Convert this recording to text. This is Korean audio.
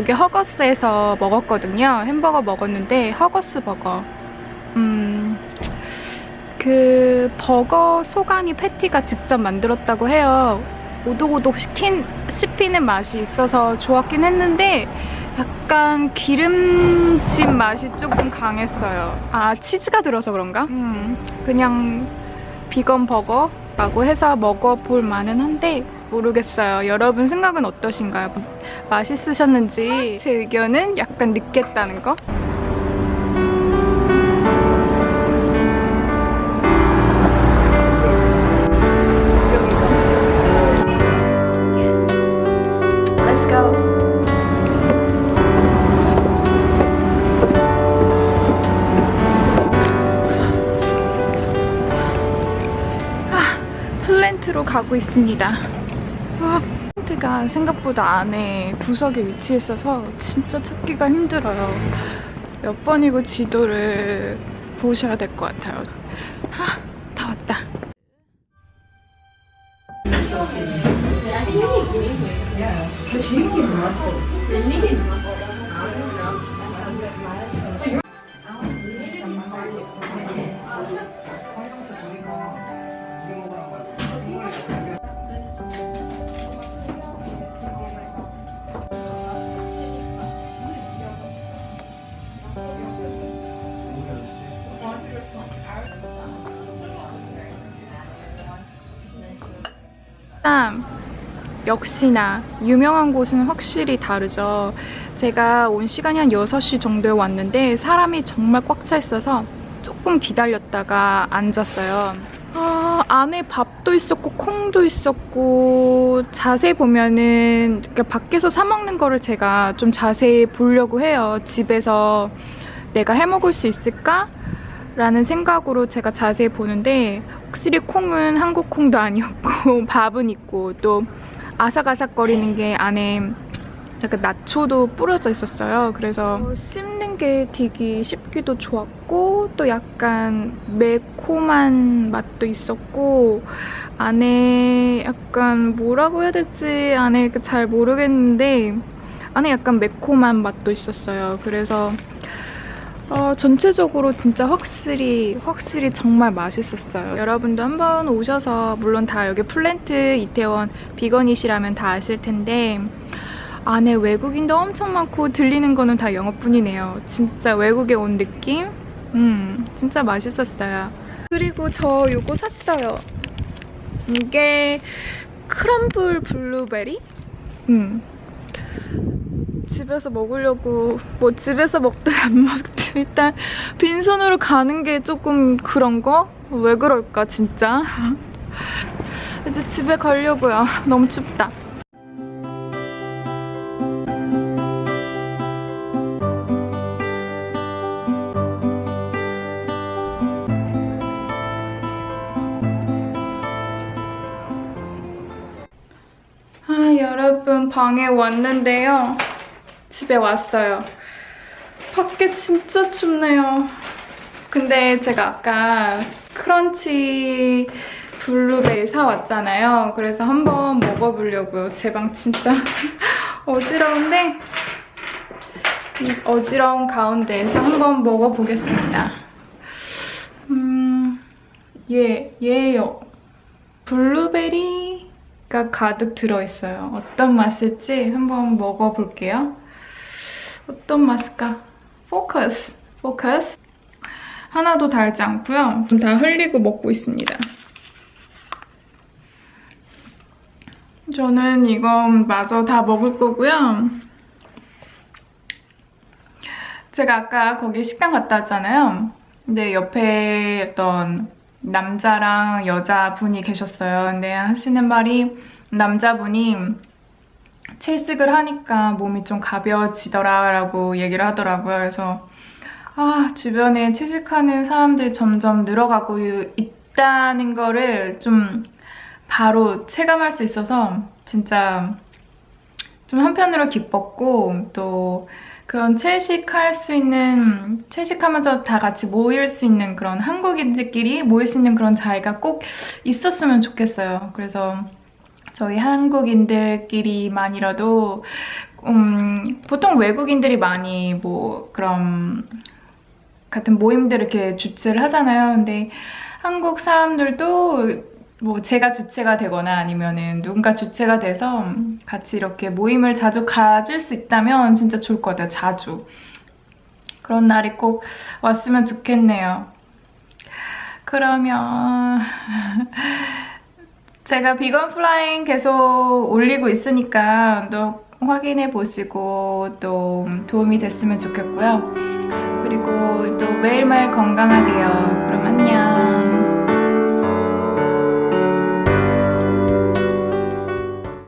여기 허거스에서 먹었거든요. 햄버거 먹었는데 허거스 버거. 음, 그 버거 소간이 패티가 직접 만들었다고 해요. 오독오독 시킨, 씹히는 맛이 있어서 좋았긴 했는데 약간 기름진 맛이 조금 강했어요. 아 치즈가 들어서 그런가? 음, 그냥 비건 버거라고 해서 먹어볼 만은 한데 모르겠어요. 여러분 생각은 어떠신가요? 맛있으셨는지 제 의견은 약간 늦겠다는 거? 아, 플랜트로 가고 있습니다. 아, 플랜트가 생각보다 안에 구석에 위치해 있어서 진짜 찾기가 힘들어요. 몇 번이고 지도를 보셔야 될 것 같아요. 아, 다 왔다. 일단 역시나 유명한 곳은 확실히 다르죠. 제가 온 시간이 한 6시 정도에 왔는데 사람이 정말 꽉 차 있어서 조금 기다렸다가 앉았어요. 아, 안에 밥도 있었고 콩도 있었고 자세히 보면은 이렇게 밖에서 사 먹는 거를 제가 좀 자세히 보려고 해요. 집에서 내가 해 먹을 수 있을까? 라는 생각으로 제가 자세히 보는데 확실히 콩은 한국 콩도 아니었고 밥은 있고 또 아삭아삭거리는 게 안에 약간 나초도 뿌려져 있었어요. 그래서 씹는 게 되게 씹기도 좋았고 또 약간 매콤한 맛도 있었고 안에 약간 뭐라고 해야 될지 안에 그잘 모르겠는데 안에 약간 매콤한 맛도 있었어요. 그래서 어, 전체적으로 진짜 확실히 확실히 정말 맛있었어요. 여러분도 한번 오셔서 물론 다 여기 플랜트 이태원 비건이시라면 다 아실 텐데 안에 외국인도 엄청 많고 들리는 거는 다 영어뿐이네요. 진짜 외국에 온 느낌? 음, 진짜 맛있었어요. 그리고 저 요거 샀어요. 이게 크럼블 블루베리? 음. 집에서 먹으려고 뭐 집에서 먹든 안 먹든 일단 빈손으로 가는 게 조금 그런 거? 왜 그럴까 진짜? 이제 집에 가려고요. 너무 춥다. 아, 여러분 방에 왔는데요. 집에 왔어요. 밖에 진짜 춥네요. 근데 제가 아까 크런치 블루베리 사왔잖아요. 그래서 한번 먹어보려고요. 제 방 진짜 어지러운데 이 어지러운 가운데에서 한번 먹어보겠습니다. 음, 얘, 얘요. 블루베리가 가득 들어있어요. 어떤 맛일지 한번 먹어볼게요. 어떤 맛일까? 포커스, 포커스. 하나도 달지 않고요. 다 흘리고 먹고 있습니다. 저는 이건 마저 다 먹을 거고요. 제가 아까 거기 식당 갔다 왔잖아요. 근데 옆에 어떤 남자랑 여자분이 계셨어요. 근데 하시는 말이 남자분이 채식을 하니까 몸이 좀 가벼워지더라라고 얘기를 하더라고요. 그래서 아 주변에 채식하는 사람들이 점점 늘어가고 있다는 거를 좀 바로 체감할 수 있어서 진짜 좀 한편으로 기뻤고 또 그런 채식할 수 있는 채식하면서 다 같이 모일 수 있는 그런 한국인들끼리 모일 수 있는 그런 자리가 꼭 있었으면 좋겠어요. 그래서 저희 한국인들끼리만이라도 음, 보통 외국인들이 많이 뭐 그런 같은 모임들 이렇게 주최를 하잖아요. 근데 한국 사람들도 뭐 제가 주체가 되거나 아니면은 누군가 주체가 돼서 같이 이렇게 모임을 자주 가질 수 있다면 진짜 좋을 것 같아요. 자주. 그런 날이 꼭 왔으면 좋겠네요. 그러면 제가 비건 플라잉 계속 올리고 있으니까 또 확인해 보시고 또 도움이 됐으면 좋겠고요. 그리고 또 매일매일 건강하세요. 그럼 안녕.